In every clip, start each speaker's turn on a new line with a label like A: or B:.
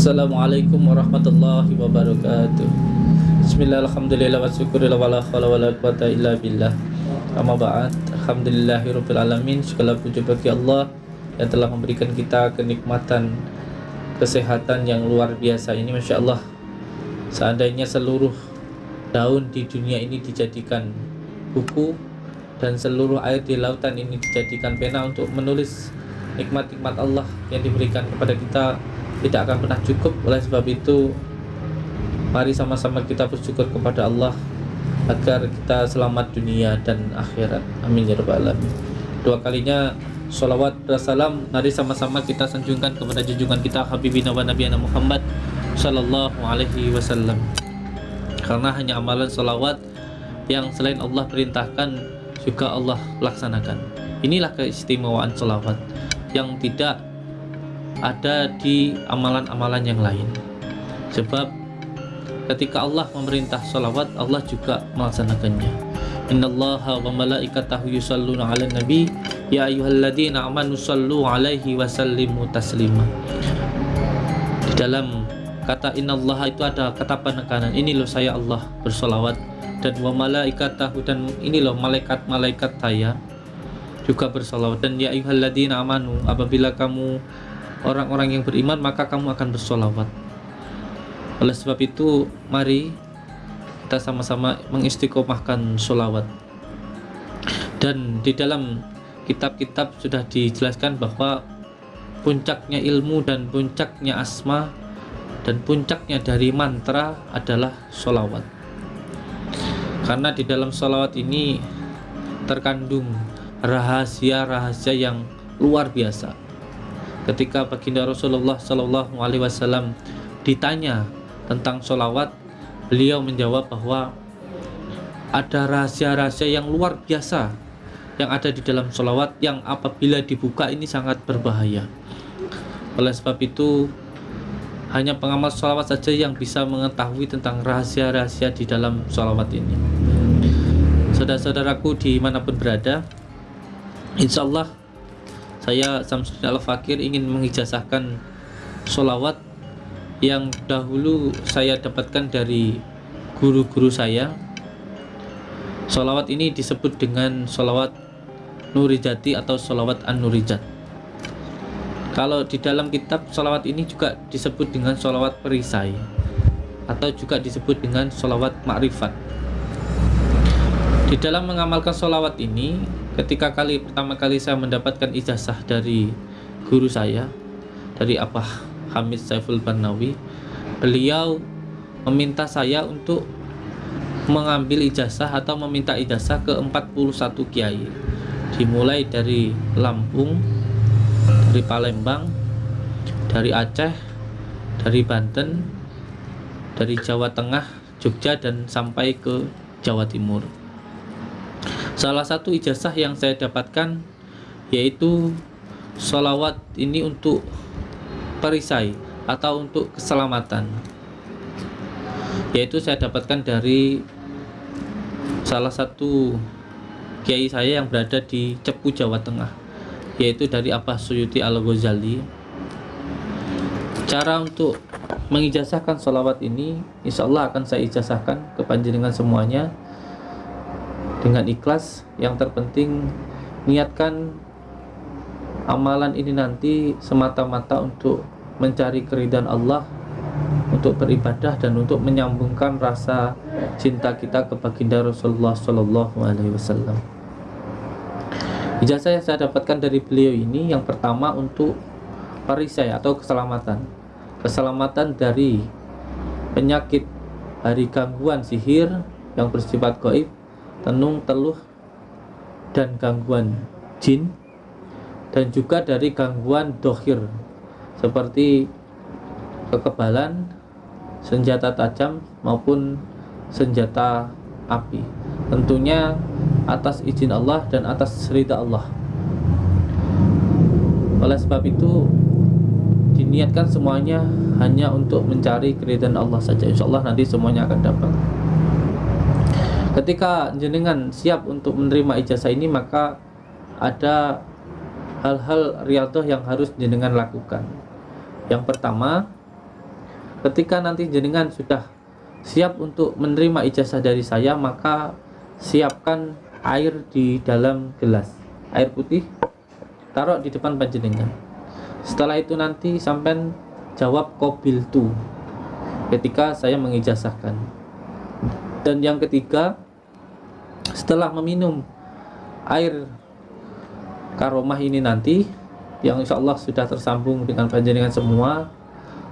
A: Assalamualaikum warahmatullahi wabarakatuh. Bismillah, alhamdulillah, wa syukurillah, wa la khawla wa la quwata illa billah. Amma ba'd, alhamdulillahirabbil alamin. Segala puji bagi Allah yang telah memberikan kita kenikmatan kesehatan yang luar biasa ini Masya Allah Seandainya seluruh daun di dunia ini dijadikan buku Dan seluruh air di lautan ini dijadikan pena untuk menulis nikmat-nikmat Allah yang diberikan kepada kita tidak akan pernah cukup. Oleh sebab itu mari sama-sama kita bersyukur kepada Allah agar kita selamat dunia dan akhirat. Amin ya rabbal alamin. Dua kalinya salawat dan salam mari sama-sama kita sanjungkan kepada junjungan kita Habibina wa Nabiyana Muhammad sallallahu alaihi wasallam. Karena hanya amalan salawat yang selain Allah perintahkan juga Allah laksanakan. Inilah keistimewaan salawat yang tidak ada di amalan-amalan yang lain. Sebab ketika Allah memerintah salawat Allah juga melaksanakannya. Innallaha wa malaikatahu yusalluna ala nabi ya ayyuhalladzina amanu sallu alaihi wa sallimu taslima. Di dalam kata innallaha itu ada kata penekanan ini loh saya Allah bersolawat. Dan wa malaikatahu dan ini loh malaikat-malaikat saya juga bersolawat. Dan ya ayyuhalladzina amanu apabila kamu orang-orang yang beriman maka kamu akan bersolawat. Oleh sebab itu mari kita sama-sama mengistiqomahkan solawat. Dan di dalam kitab-kitab sudah dijelaskan bahwa puncaknya ilmu dan puncaknya asma dan puncaknya dari mantra adalah solawat. Karena di dalam solawat ini terkandung rahasia-rahasia yang luar biasa ketika baginda Rasulullah Shallallahu Alaihi Wasallam ditanya tentang sholawat beliau menjawab bahwa ada rahasia-rahasia yang luar biasa yang ada di dalam sholawat yang apabila dibuka ini sangat berbahaya. Oleh sebab itu hanya pengamal sholawat saja yang bisa mengetahui tentang rahasia-rahasia di dalam sholawat ini. Saudara-saudaraku di mana pun berada insya Allah saya Samsudin Al-Fakir ingin mengijazahkan sholawat yang dahulu saya dapatkan dari guru-guru saya. Sholawat ini disebut dengan sholawat Nurijati atau sholawat An-Nurijat. Kalau di dalam kitab sholawat ini juga disebut dengan sholawat perisai atau juga disebut dengan sholawat makrifat. Di dalam mengamalkan sholawat ini ketika kali pertama kali saya mendapatkan ijazah dari guru saya dari Abah Hamid Saiful Barnawi beliau meminta saya untuk mengambil ijazah atau meminta ijazah ke 41 kiai. Dimulai dari Lampung dari Palembang dari Aceh dari Banten dari Jawa Tengah Jogja dan sampai ke Jawa Timur Salah satu ijazah yang saya dapatkan yaitu sholawat ini untuk perisai atau untuk keselamatan. Yaitu saya dapatkan dari salah satu kiai saya yang berada di Cepu Jawa Tengah yaitu dari Abah Suyuti Al-Ghazali. Cara untuk mengijazahkan sholawat ini insya Allah akan saya ijazahkan ke panjenengan semuanya dengan ikhlas yang terpenting niatkan amalan ini nanti semata-mata untuk mencari keridhaan Allah untuk beribadah dan untuk menyambungkan rasa cinta kita ke baginda Rasulullah Shallallahu Alaihi Wasallam. Ijazah yang saya dapatkan dari beliau ini yang pertama untuk perisai atau keselamatan, keselamatan dari penyakit dari gangguan sihir yang bersifat goib tenung teluh dan gangguan jin dan juga dari gangguan dohir seperti kekebalan senjata tajam maupun senjata api. Tentunya atas izin Allah dan atas ridha Allah. Oleh sebab itu diniatkan semuanya hanya untuk mencari keridhaan Allah saja. Insya Allah nanti semuanya akan dapat ketika jenengan siap untuk menerima ijazah ini maka ada hal-hal riadoh yang harus jenengan lakukan. Yang pertama ketika nanti jenengan sudah siap untuk menerima ijazah dari saya maka siapkan air di dalam gelas. Air putih taruh di depan panjenengan. Setelah itu nanti sampai jawab kobil tu ketika saya mengijazahkan. Dan yang ketiga setelah meminum air karomah ini nanti yang insya Allah sudah tersambung dengan panjenengan semua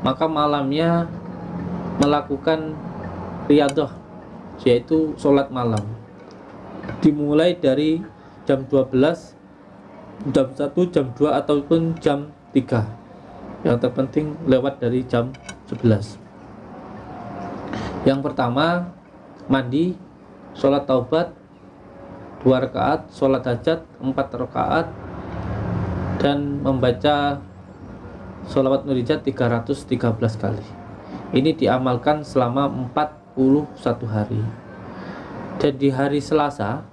A: maka malamnya melakukan riadah yaitu sholat malam. Dimulai dari jam 12 jam 1 jam 2 ataupun jam 3 yang terpenting lewat dari jam 11 yang pertama mandi sholat taubat dua rakaat sholat hajat empat rakaat dan membaca sholawat nurijat 313 kali. Ini diamalkan selama 41 hari. Dan di hari Selasa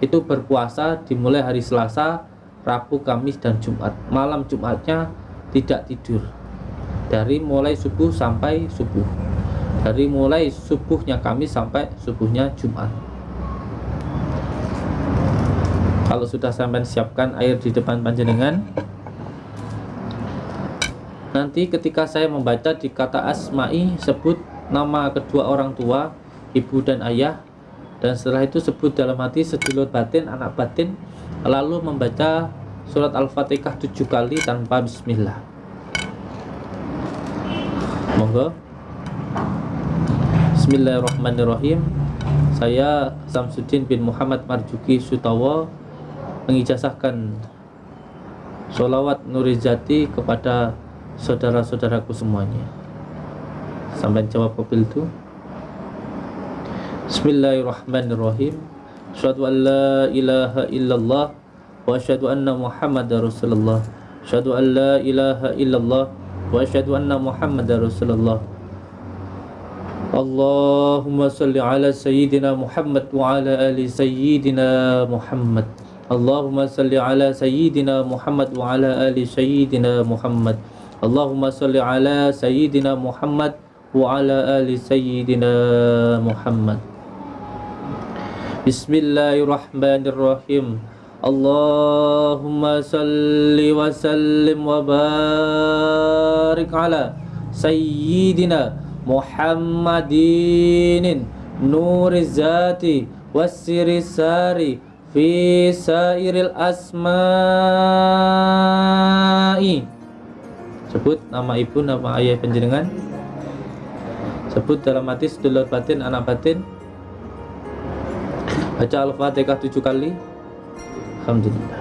A: itu berpuasa dimulai hari Selasa Rabu Kamis dan Jumat. Malam Jumatnya tidak tidur. Dari mulai subuh sampai subuh. Dari mulai subuhnya Kamis sampai subuhnya Jumat kalau sudah sampai siapkan air di depan panjenengan. Nanti ketika saya membaca di kata asma'i sebut nama kedua orang tua ibu dan ayah. Dan setelah itu sebut dalam hati sedulur batin anak batin. Lalu membaca surat al-fatihah tujuh kali tanpa bismillah. Monggo. Bismillahirrahmanirrahim. Saya Samsudin bin Muhammad Marjuki Sutawa mengijazahkan sholawat nurizati kepada saudara-saudaraku semuanya. Sampai jawab mobil itu. Bismillahirrahmanirrahim. Asyhadu an la ilaha illallah wa asyhadu anna Muhammadar Rasulullah. Asyhadu an la ilaha illallah wa asyhadu anna Muhammadar Rasulullah. Allahumma salli ala sayyidina Muhammad wa ala ali sayyidina Muhammad Allahumma salli ala sayyidina Muhammad wa ala ali sayyidina Muhammad Allahumma salli ala sayyidina Muhammad wa ala ali sayyidina Muhammad Bismillahirrahmanirrahim Allahumma salli wa sallim wa barik ala sayyidina Muhammadin nuriz zati wasiri sari fi sairil asma'i. Sebut nama ibu nama ayah penjenengan sebut dalam hati sedulur batin anak batin. Baca al-fatihah tujuh kali. Alhamdulillah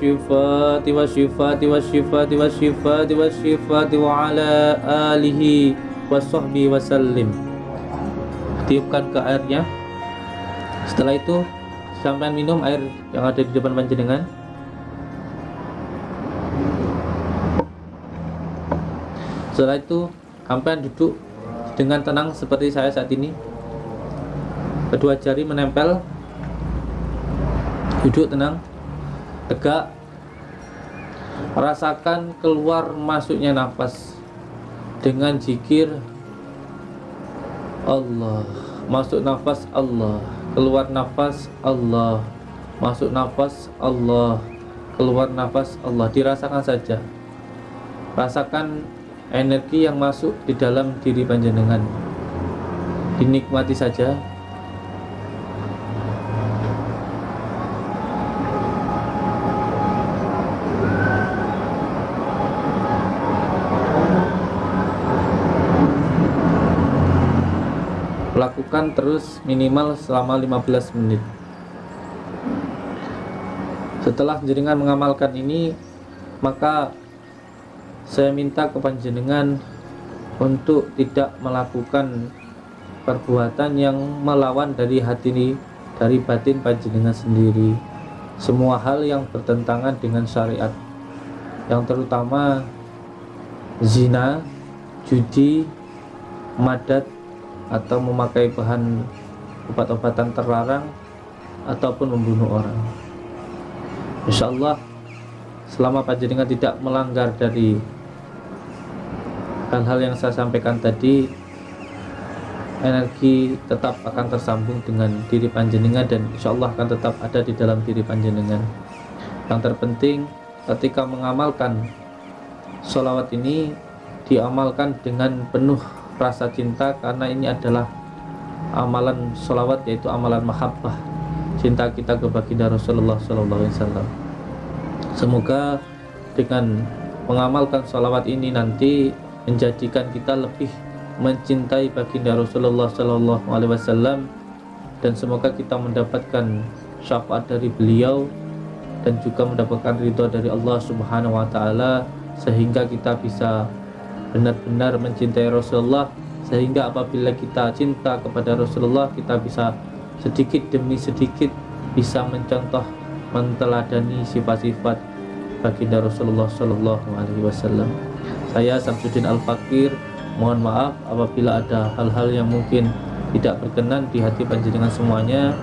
A: والشفاة والشفاة والشفاة والشفاة والشفاة وعلى آله وصحبه وسلم tiupkan ke airnya setelah itu sampai minum air yang ada di depan panjenengan setelah itu sampai duduk dengan tenang seperti saya saat ini kedua jari menempel duduk tenang tegak rasakan keluar masuknya nafas dengan zikir Allah. Masuk nafas Allah. Keluar nafas Allah. Masuk nafas Allah. Keluar nafas Allah. Dirasakan saja. Rasakan energi yang masuk di dalam diri panjenengan. Dinikmati saja terus minimal selama 15 menit. Setelah jenengan mengamalkan ini maka saya minta ke panjenengan untuk tidak melakukan perbuatan yang melawan dari hati ini dari batin panjenengan sendiri. Semua hal yang bertentangan dengan syariat. Yang terutama zina, judi, madat atau memakai bahan obat-obatan terlarang ataupun membunuh orang. Insya Allah selama panjenengan tidak melanggar dari hal-hal yang saya sampaikan tadi energi tetap akan tersambung dengan diri panjenengan dan insya Allah akan tetap ada di dalam diri panjenengan. Yang terpenting ketika mengamalkan sholawat ini diamalkan dengan penuh rasa cinta karena ini adalah amalan sholawat yaitu amalan mahabbah. Cinta kita kepada Rasulullah SAW semoga dengan mengamalkan sholawat ini nanti menjadikan kita lebih mencintai baginda Rasulullah Wasallam dan semoga kita mendapatkan syafaat dari beliau dan juga mendapatkan ridho dari Allah Subhanahu Wa Taala sehingga kita bisa benar-benar mencintai Rasulullah sehingga apabila kita cinta kepada Rasulullah kita bisa sedikit demi sedikit bisa mencontoh menteladani sifat-sifat baginda Rasulullah Sallallahu Alaihi Wasallam. Saya Samsudin Al-Fakir Mohon maaf apabila ada hal-hal yang mungkin tidak berkenan di hati panjenengan semuanya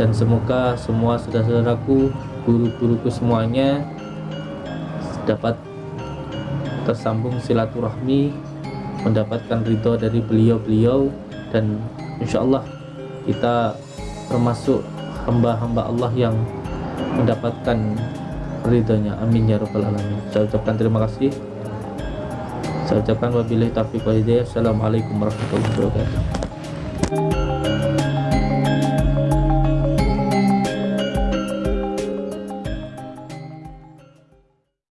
A: Dan semoga semua saudara-saudaraku, guru-guruku semuanya dapat tersambung silaturahmi mendapatkan ridho dari beliau-beliau dan insya Allah kita termasuk hamba-hamba Allah yang mendapatkan ridhonya. Amin ya rabbal alamin. Saya ucapkan terima kasih. Saya ucapkan wabillahi taufiq wa hidayah. Assalamualaikum warahmatullahi wabarakatuh